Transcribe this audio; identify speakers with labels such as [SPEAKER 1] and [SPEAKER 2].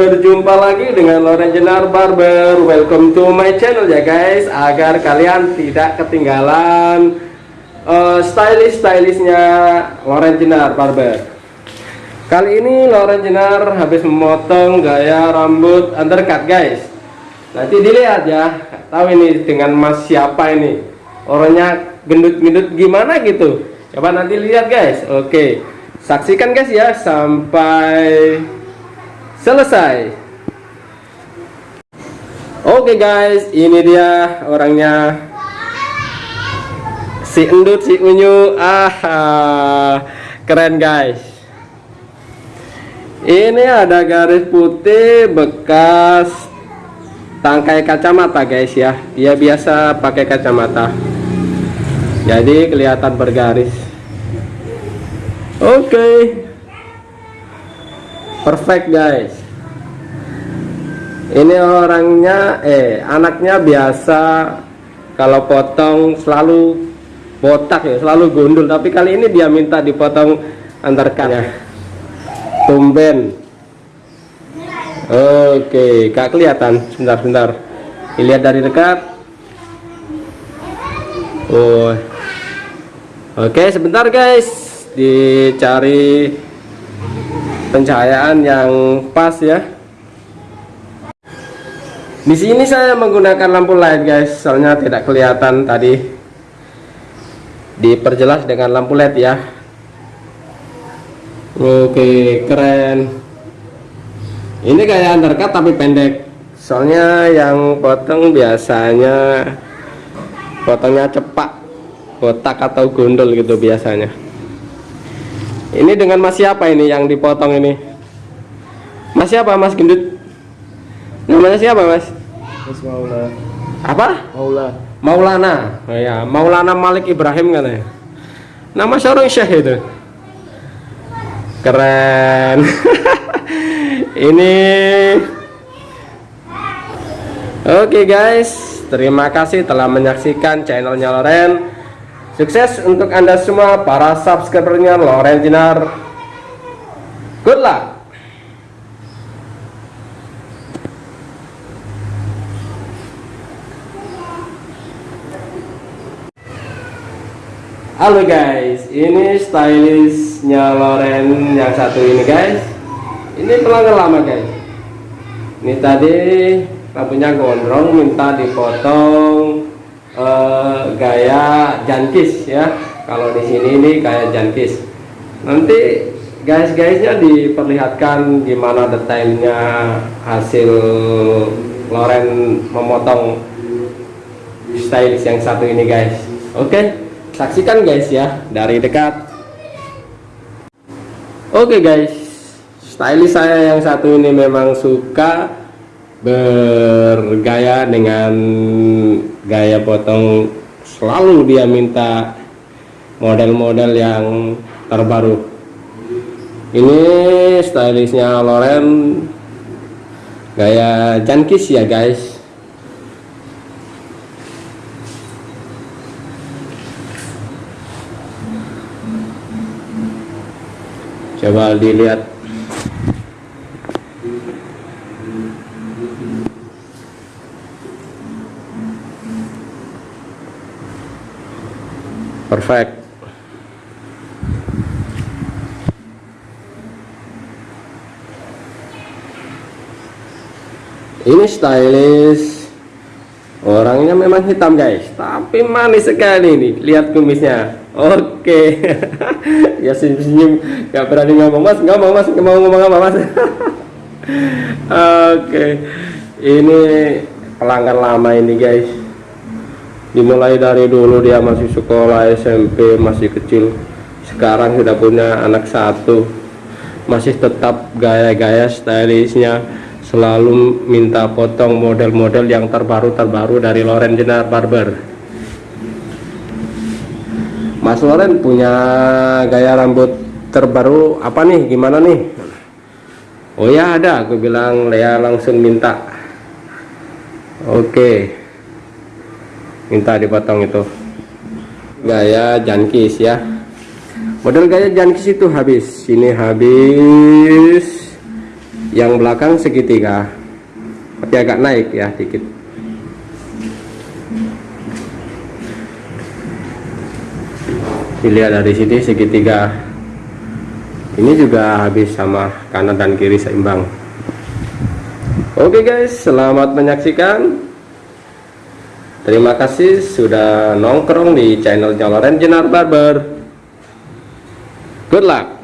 [SPEAKER 1] Berjumpa lagi dengan Loren Jenar Barber. Welcome to my channel ya guys. Agar kalian tidak ketinggalan uh, Stylish-stylishnya Loren Jenar Barber. Kali ini Loren Jenar habis memotong gaya rambut undercut guys. Nanti dilihat ya Tahu ini dengan mas siapa ini. Orangnya gendut-gendut gimana gitu. Coba nanti lihat guys. Oke Saksikan guys ya sampai selesai. Oke guys ini dia orangnya. Si endut si unyu. Ah keren guys. Ini ada garis putih bekas tangkai kacamata guys ya. Dia biasa pakai kacamata. Jadi kelihatan bergaris. Oke. Okay perfect guys ini orangnya eh anaknya biasa kalau potong selalu botak ya selalu gundul. Tapi kali ini dia minta dipotong antarkannya tumben. Oke gak kelihatan. Sebentar-sebentar dilihat dari dekat. Oh oke sebentar guys. Dicari pencahayaan yang pas ya di sini saya menggunakan lampu light guys. Soalnya tidak kelihatan tadi. Diperjelas dengan lampu led ya. Oke keren. Ini kayak undercut tapi pendek. Soalnya yang potong biasanya potongnya cepat botak atau gondol gitu biasanya. Ini dengan mas siapa ini yang dipotong ini? Mas siapa mas gendut? Namanya siapa mas?
[SPEAKER 2] Mas Maula.
[SPEAKER 1] Apa?
[SPEAKER 2] Maula.
[SPEAKER 1] Maulana. Oh ya, Maulana Malik Ibrahim kan ya. Nama seorang syekh itu. Keren. ini Oke okay guys, terima kasih telah menyaksikan channelnya Loren. Sukses untuk Anda semua para subscribernya Loren Jinar. Good luck. Halo guys, ini stylishnya Loren yang satu ini guys. Ini pelanggan lama guys. Ini tadi rambutnya gondrong minta dipotong uh, gaya jankis ya. Kalau di sini ini kayak jankis. Nanti guys-guysnya diperlihatkan gimana detailnya hasil Loren memotong stylish yang satu ini guys. Oke? okay, saksikan guys ya. Dari dekat. Oke okay, guys. Stylish saya yang satu ini memang suka bergaya dengan gaya potong. Selalu dia minta model-model yang terbaru. Ini stylishnya Loren. Gaya jankis ya guys coba dilihat. Perfect. Ini stylish. Orangnya memang hitam guys. Tapi manis sekali nih. Lihat kumisnya. Oke. okay. ya senyum-senyum gak berani ngomong mas. Ngomong mas. Mau ngomong apa mas. Oke. Ini pelanggan lama ini guys. Dimulai dari dulu dia masih sekolah SMP masih kecil. Sekarang sudah punya anak satu. Masih tetap gaya-gaya stylishnya. Selalu minta potong model-model yang terbaru-terbaru dari Loren Jenar Barber Mas Loren punya gaya rambut terbaru apa nih? Gimana nih? Oh ya ada. Aku bilang Lea langsung minta. Oke. Okay minta dipotong itu. Gaya jankis ya. Model gaya jankis itu habis. Ini habis. Yang belakang segitiga. Tapi agak naik ya dikit dilihat dari sini segitiga. Ini juga habis sama kanan dan kiri seimbang. Oke guys selamat menyaksikan. Terima kasih sudah nongkrong di channel Loren Jenar Barber. Good luck